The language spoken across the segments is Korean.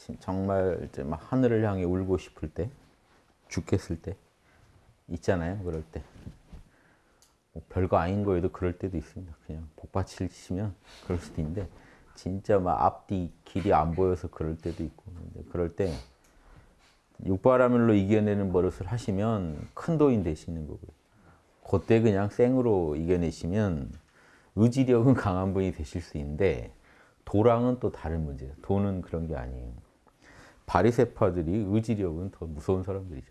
진- 정말 이제 막 하늘을 향해 울고 싶을 때, 죽겠을 때 있잖아요. 그럴 때. 뭐 별거 아닌 거에도 그럴 때도 있습니다. 그냥 복받칠 치면 그럴 수도 있는데 진짜 막 앞뒤 길이 안 보여서 그럴 때도 있고 그럴 때 육바라밀로 이겨내는 버릇을 하시면 큰 도인 되시는 거고요. 그때 그냥 생으로 이겨내시면 의지력은 강한 분이 되실 수 있는데 도랑은 또 다른 문제예요. 도는 그런 게 아니에요. 바리새파들이 의지력은 더 무서운 사람들이죠.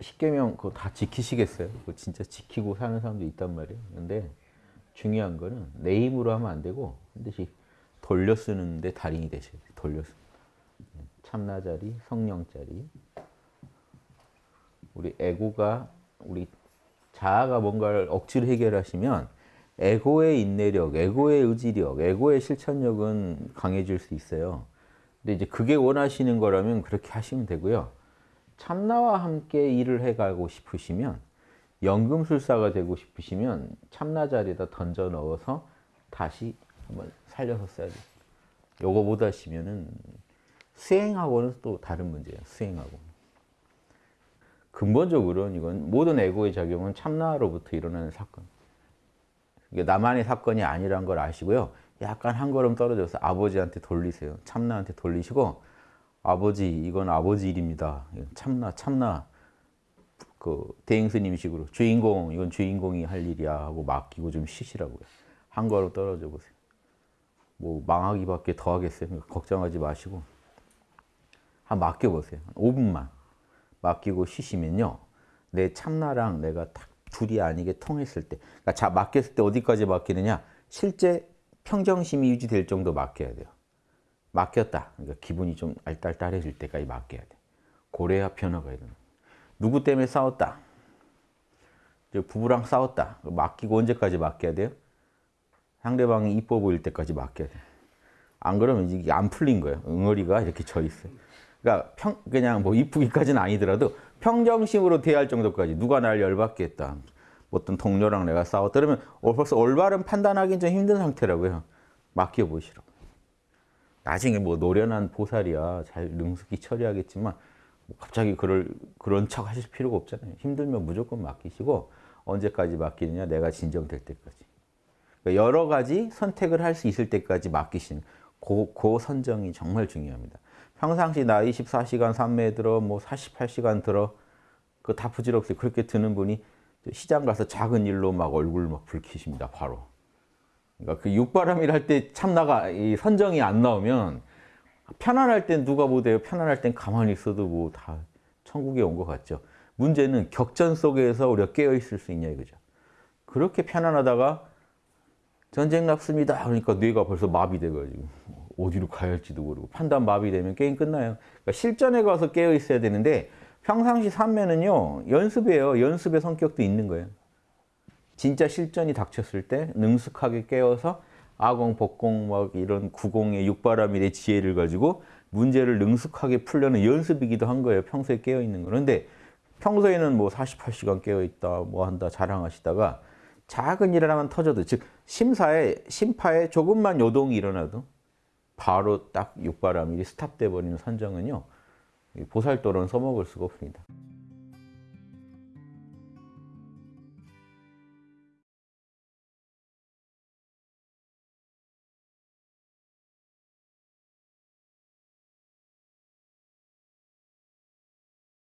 십계명 그거 다 지키시겠어요? 그거 진짜 지키고 사는 사람도 있단 말이에요. 근데 중요한 거는 내 힘으로 하면 안 되고 반드시 돌려 쓰는데 달인이 되셔야 돼요. 돌려 쓰. 참나자리, 성령자리. 우리 에고가 우리 자아가 뭔가를 억지로 해결하시면 에고의 인내력, 에고의 의지력, 에고의 실천력은 강해질 수 있어요. 근데 이제 그게 원하시는 거라면 그렇게 하시면 되고요. 참나와 함께 일을 해가고 싶으시면 연금술사가 되고 싶으시면 참나 자리에다 던져 넣어서 다시 한번 살려서 써야 돼요. 요거 못 하시면은 수행하고는 또 다른 문제예요. 수행하고. 근본적으로는 이건 모든 에고의 작용은 참나로부터 일어나는 사건. 이게 나만의 사건이 아니란 걸 아시고요. 약간 한 걸음 떨어져서 아버지한테 돌리세요. 참나한테 돌리시고 아버지 이건 아버지 일입니다. 참나 참나 그 대행스님식으로 주인공 이건 주인공이 할 일이야 하고 맡기고 좀 쉬시라고요. 한 걸음 떨어져 보세요. 뭐 망하기밖에 더 하겠어요. 그러니까 걱정하지 마시고 한 맡겨 보세요. 5분만 맡기고 쉬시면요. 내 참나랑 내가 딱 둘이 아니게 통했을 때, 그러니까 자 맡겼을 때 어디까지 맡기느냐? 실제 평정심이 유지될 정도 맡겨야 돼요. 맡겼다. 그러니까 기분이 좀 알딸딸해질 때까지 맡겨야 돼. 고래야 변화가 일어나. 누구 때문에 싸웠다. 부부랑 싸웠다. 맡기고 언제까지 맡겨야 돼요? 상대방이 이뻐 보일 때까지 맡겨야 돼. 안 그러면 이게 안 풀린 거예요. 응어리가 이렇게 져 있어요. 그러니까 평, 그냥 뭐 이쁘기까지는 아니더라도 평정심으로 대할 정도까지 누가 날 열받게 했다. 어떤 동료랑 내가 싸웠다. 그러면 어, 벌써 올바른 판단하기는 좀 힘든 상태라고요. 맡겨보시라고. 나중에 뭐 노련한 보살이야 잘 능숙히 처리하겠지만 뭐 갑자기 그럴 그런 척 하실 필요가 없잖아요. 힘들면 무조건 맡기시고 언제까지 맡기느냐 내가 진정될 때까지. 그러니까 여러 가지 선택을 할 수 있을 때까지 맡기시는 그, 그 선정이 정말 중요합니다. 평상시 나 24시간 산매에 들어 뭐 48시간 들어 그 다 부질없이 그렇게 드는 분이 시장 가서 작은 일로 막 얼굴 막 붉히십니다. 바로. 그러니까 그 육바람일 할 때 참나가 이 선정이 안 나오면 편안할 땐 누가 보대요. 편안할 땐 가만히 있어도 뭐 다 천국에 온 것 같죠. 문제는 격전 속에서 우리가 깨어 있을 수 있냐 이거죠. 그렇게 편안하다가 전쟁 났습니다. 그러니까 뇌가 벌써 마비돼가지고 어디로 가야 할지도 모르고 판단 마비되면 게임 끝나요. 그러니까 실전에 가서 깨어 있어야 되는데 평상시 삼매는요 연습이에요. 연습의 성격도 있는 거예요. 진짜 실전이 닥쳤을 때 능숙하게 깨어서 아공, 복공, 막 이런 구공의 육바라밀의 지혜를 가지고 문제를 능숙하게 풀려는 연습이기도 한 거예요. 평소에 깨어 있는 거. 그런데 평소에는 뭐 48시간 깨어 있다, 뭐 한다 자랑하시다가 작은 일 하나만 터져도 즉 심사에 심파에 조금만 요동이 일어나도 바로 딱 육바라밀이 스탑돼 버리는 선정은요 보살도로는 써먹을 수가 없습니다.